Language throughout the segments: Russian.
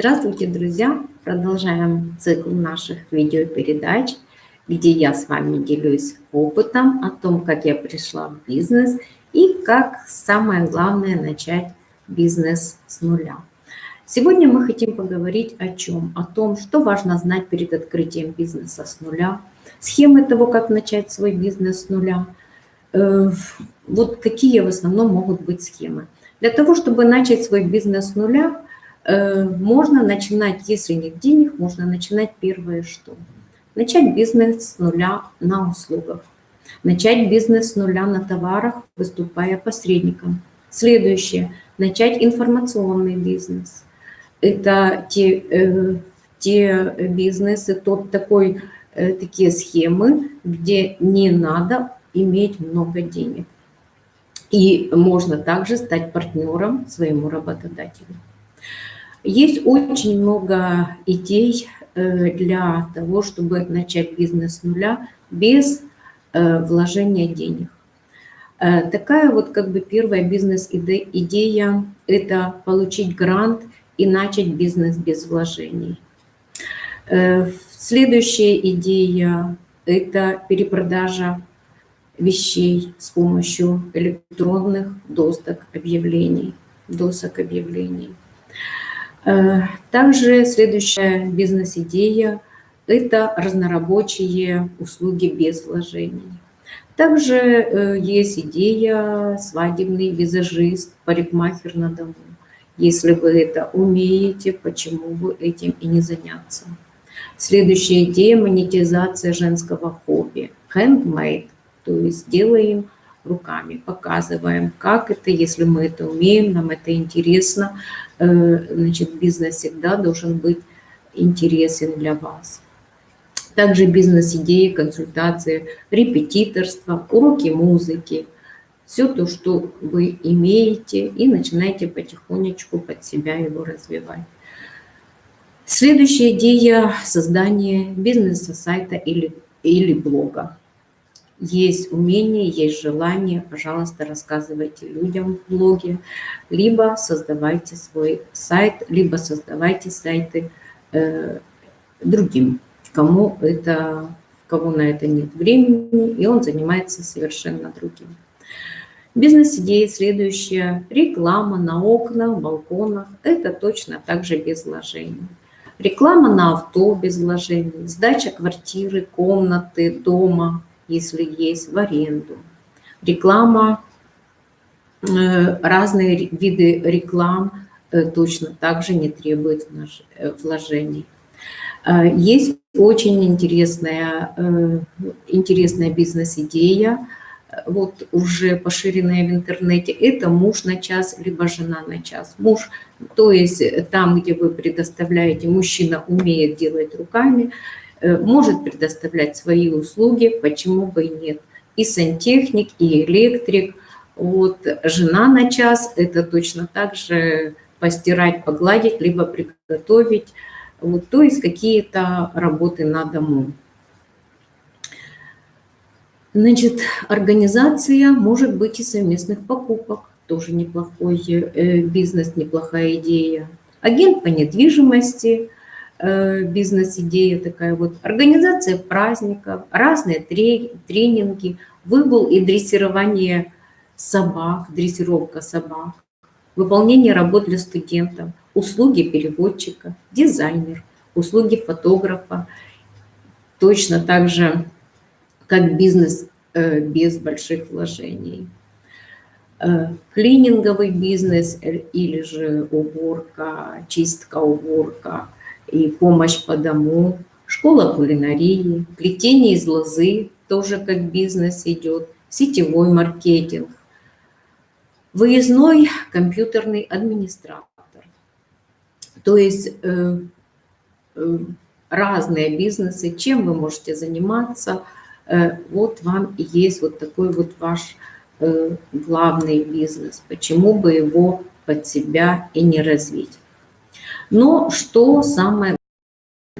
Здравствуйте, друзья! Продолжаем цикл наших видеопередач, где я с вами делюсь опытом о том, как я пришла в бизнес и как самое главное начать бизнес с нуля. Сегодня мы хотим поговорить о чем? О том, что важно знать перед открытием бизнеса с нуля, схемы того, как начать свой бизнес с нуля. Э, вот какие в основном могут быть схемы. Для того, чтобы начать свой бизнес с нуля, можно начинать, если нет денег, можно начинать первое что? Начать бизнес с нуля на услугах. Начать бизнес с нуля на товарах, выступая посредником. Следующее. Начать информационный бизнес. Это те, э, те бизнесы, тот такой, э, такие схемы, где не надо иметь много денег. И можно также стать партнером своему работодателю. Есть очень много идей э, для того, чтобы начать бизнес с нуля без э, вложения денег. Э, такая вот как бы первая бизнес-идея – это получить грант и начать бизнес без вложений. Следующая идея – это перепродажа вещей с помощью электронных досок объявлений. Досок объявлений. Э, также следующая бизнес-идея – это разнорабочие услуги без вложений. Также э, есть идея свадебный визажист, парикмахер на дому. Если вы это умеете, почему бы этим и не заняться? Следующая идея – монетизация женского хобби. Handmade, то есть делаем руками, показываем, как это, если мы это умеем, нам это интересно, значит, бизнес всегда должен быть интересен для вас. Также бизнес-идеи, консультации, репетиторство, уроки музыки. Все то, что вы имеете, и начинайте потихонечку под себя его развивать. Следующая идея – создание бизнеса, сайта или, или блога есть умение, есть желание, пожалуйста, рассказывайте людям в блоге, либо создавайте свой сайт, либо создавайте сайты э, другим, кому это, кого на это нет времени, и он занимается совершенно другим. Бизнес-идея следующая. Реклама на окнах, балконах. Это точно так же без вложений. Реклама на авто без вложений. Сдача квартиры, комнаты, дома если есть, в аренду. Реклама, э, разные виды реклам э, точно также не требуют э, вложений. Есть очень интересная, интересная бизнес-идея, вот уже поширенная в интернете, это муж на час, либо жена на час. Муж, то есть там, где вы предоставляете, мужчина умеет делать руками, может предоставлять свои услуги, почему бы и нет. И сантехник, и электрик. Вот жена на час – это точно так же постирать, погладить, либо приготовить. Вот, то есть какие-то работы на дому. Значит, организация может быть и совместных покупок. Тоже неплохой э, бизнес, неплохая идея. Агент по недвижимости – Э, бизнес-идея такая вот. Организация праздников, разные тренинги, выгул и дрессирование собак, дрессировка собак, выполнение работ для студентов, услуги переводчика, дизайнер, услуги фотографа. Точно так же, как бизнес э, без больших вложений. Э, клининговый бизнес или же уборка, чистка, уборка – и помощь по дому, школа кулинарии, плетение из лозы, тоже как бизнес идет, сетевой маркетинг, выездной компьютерный администратор. То есть э, э, разные бизнесы, чем вы можете заниматься, э, вот вам и есть вот такой вот ваш э, главный бизнес. Почему бы его под себя и не развить? Но что самое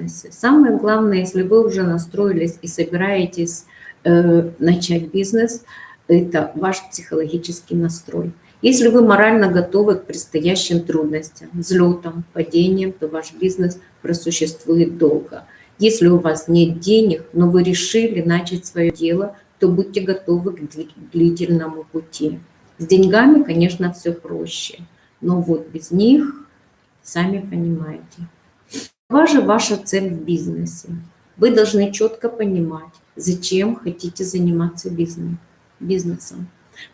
Самое главное, если вы уже настроились и собираетесь э, начать бизнес, это ваш психологический настрой. Если вы морально готовы к предстоящим трудностям, взлетам, падениям, то ваш бизнес просуществует долго. Если у вас нет денег, но вы решили начать свое дело, то будьте готовы к длительному пути. С деньгами, конечно, все проще, но вот без них, сами понимаете. Какова же ваша цель в бизнесе? Вы должны четко понимать, зачем хотите заниматься бизнесом.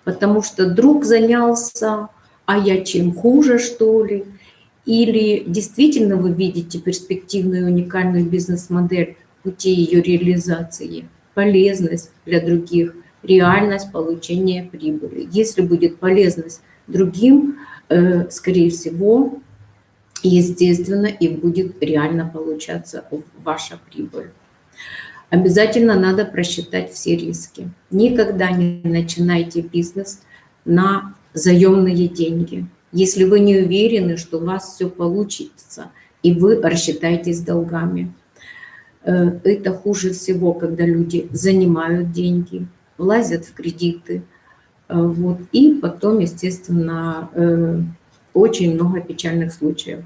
Потому что друг занялся, а я чем хуже, что ли? Или действительно вы видите перспективную уникальную бизнес-модель пути ее реализации, полезность для других, реальность получения прибыли. Если будет полезность другим, э, скорее всего, естественно, и будет реально получаться ваша прибыль. Обязательно надо просчитать все риски. Никогда не начинайте бизнес на заемные деньги. Если вы не уверены, что у вас все получится, и вы рассчитаетесь долгами. Э, это хуже всего, когда люди занимают деньги, влазят в кредиты, э, вот, и потом, естественно, э, очень много печальных случаев.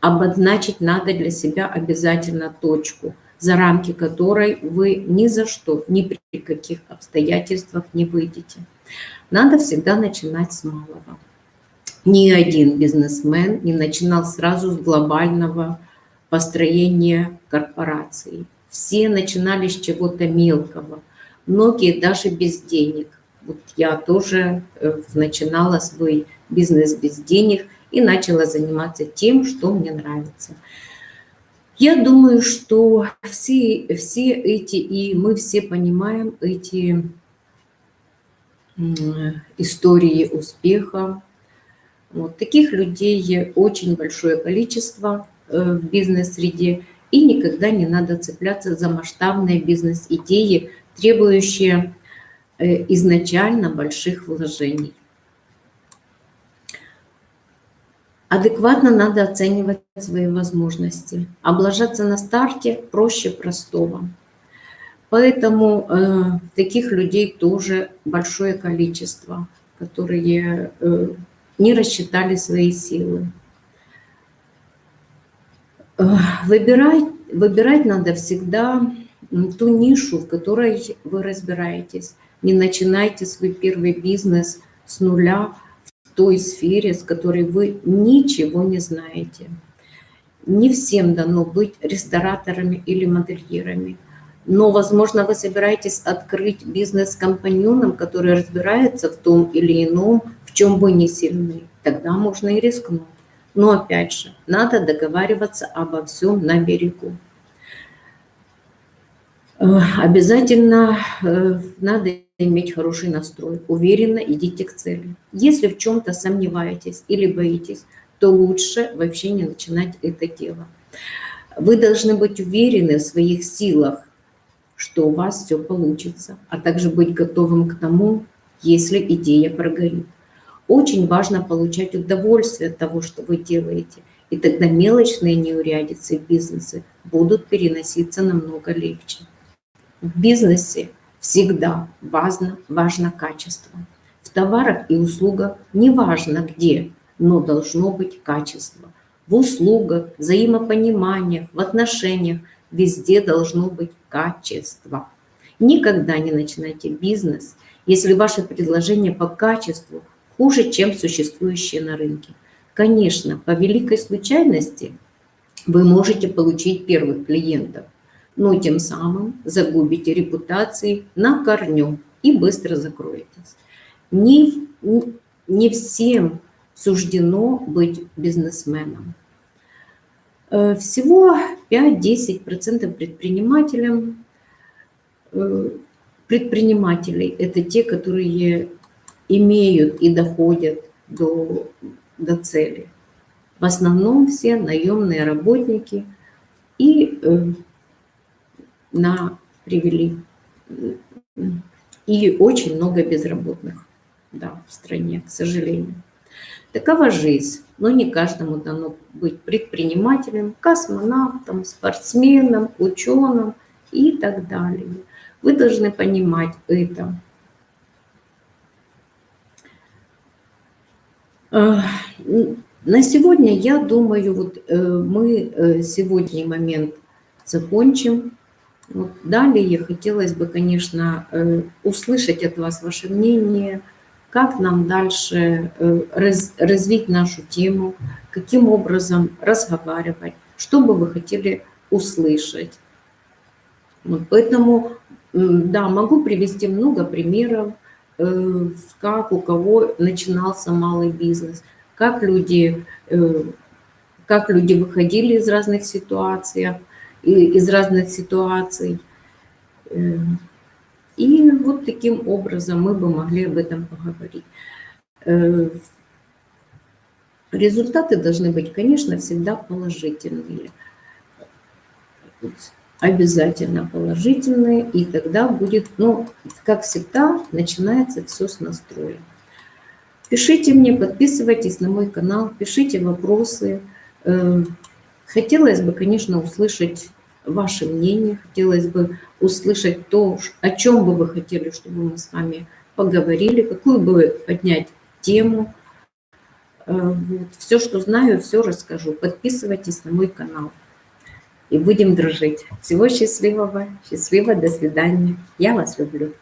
Обозначить надо для себя обязательно точку – за рамки которой вы ни за что, ни при каких обстоятельствах не выйдете. Надо всегда начинать с малого. Ни один бизнесмен не начинал сразу с глобального построения корпорации. Все начинали с чего-то мелкого, многие даже без денег. Вот я тоже э, начинала свой бизнес без денег и начала заниматься тем, что мне нравится – я думаю, что все, все эти, и мы все понимаем эти истории успеха. Вот. Таких людей очень большое количество э, в бизнес-среде, и никогда не надо цепляться за масштабные бизнес-идеи, требующие э, изначально больших вложений. Адекватно надо оценивать свои возможности. Облажаться на старте проще простого. Поэтому э, таких людей тоже большое количество, которые э, не рассчитали свои силы. Э, выбирать, выбирать надо всегда ту нишу, в которой вы разбираетесь. Не начинайте свой первый бизнес с нуля, той сфере, с которой вы ничего не знаете. Не всем дано быть рестораторами или модельерами. Но, возможно, вы собираетесь открыть бизнес компаньоном, который разбирается в том или ином, в чем вы не сильны. Тогда можно и рискнуть. Но, опять же, надо договариваться обо всем на берегу. Э, обязательно э, надо иметь хороший настрой. Уверенно идите к цели. Если в чем-то сомневаетесь или боитесь, то лучше вообще не начинать это дело. Вы должны быть уверены в своих силах, что у вас все получится, а также быть готовым к тому, если идея прогорит. Очень важно получать удовольствие от того, что вы делаете, и тогда мелочные неурядицы в бизнесе будут переноситься намного легче. В бизнесе всегда важно, важно качество. В товарах и услугах не важно где, но должно быть качество. В услугах, взаимопониманиях, в отношениях везде должно быть качество. Никогда не начинайте бизнес, если ваше предложение по качеству хуже, чем существующее на рынке. Конечно, по великой случайности вы можете получить первых клиентов, но тем самым загубите репутации на корню и быстро закроетесь. Не, не всем суждено быть бизнесменом. Э, всего 5-10% предпринимателям, э, предпринимателей – это те, которые имеют и доходят до, до цели. В основном все наемные работники и э, на привели. И очень много безработных да, в стране, к сожалению. Такова жизнь. Но не каждому дано быть предпринимателем, космонавтом, спортсменом, ученым и так далее. Вы должны понимать это. Э, на сегодня, я думаю, вот э, мы сегодняшний момент закончим. Вот далее хотелось бы, конечно, услышать от вас ваше мнение, как нам дальше раз, развить нашу тему, каким образом разговаривать, что бы вы хотели услышать. Вот, поэтому, да, могу привести много примеров, э, как у кого начинался малый бизнес, как люди, э, как люди выходили из разных ситуаций, из разных ситуаций. Э, и вот таким образом мы бы могли об этом поговорить. Результаты должны быть, конечно, всегда положительные обязательно положительные, и тогда будет, ну, как всегда, начинается все с настроя. Пишите мне, подписывайтесь на мой канал, пишите вопросы. Э, хотелось бы, конечно, услышать ваше мнение, хотелось бы услышать то, о чем бы вы хотели, чтобы мы с вами поговорили, какую бы поднять тему. Э, вот. Все, что знаю, все расскажу. Подписывайтесь на мой канал и будем дружить. Всего счастливого, счастливо, до свидания. Я вас люблю.